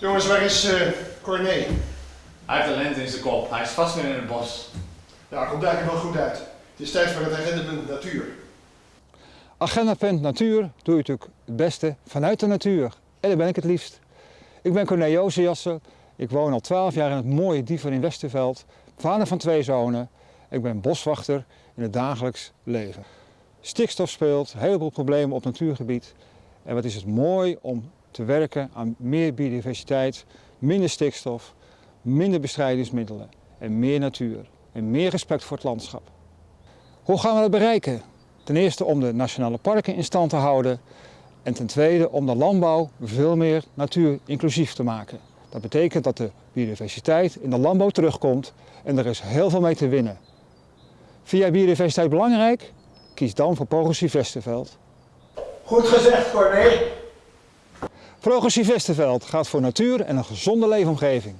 Jongens, waar is eh Corné? Hij heeft de lente in zijn kop. Hij is vast weer in het bos. Ja, komt eigenlijk wel goed uit. Het is tijd voor het agendapunt natuur. Agendapunt natuur doe je natuurlijk het beste vanuit de natuur. En daar ben ik het liefst. Ik ben Corné Jozefjassen. Ik woon al 12 jaar in het mooie Diever in Westerveld. Vader van twee zonen. Ik ben boswachter in het dagelijks leven. Stikstof speelt, een heleboel problemen op natuurgebied. En wat is het mooi om te werken aan meer biodiversiteit, minder stikstof, minder bestrijdingsmiddelen en meer natuur. En meer respect voor het landschap. Hoe gaan we dat bereiken? Ten eerste om de nationale parken in stand te houden. En ten tweede om de landbouw veel meer natuurinclusief te maken. Dat betekent dat de biodiversiteit in de landbouw terugkomt en er is heel veel mee te winnen. Jij biodiversiteit belangrijk? Kies dan voor Progressief Westerveld. Goed gezegd, Corné. Progressief Westerveld gaat voor natuur en een gezonde leefomgeving.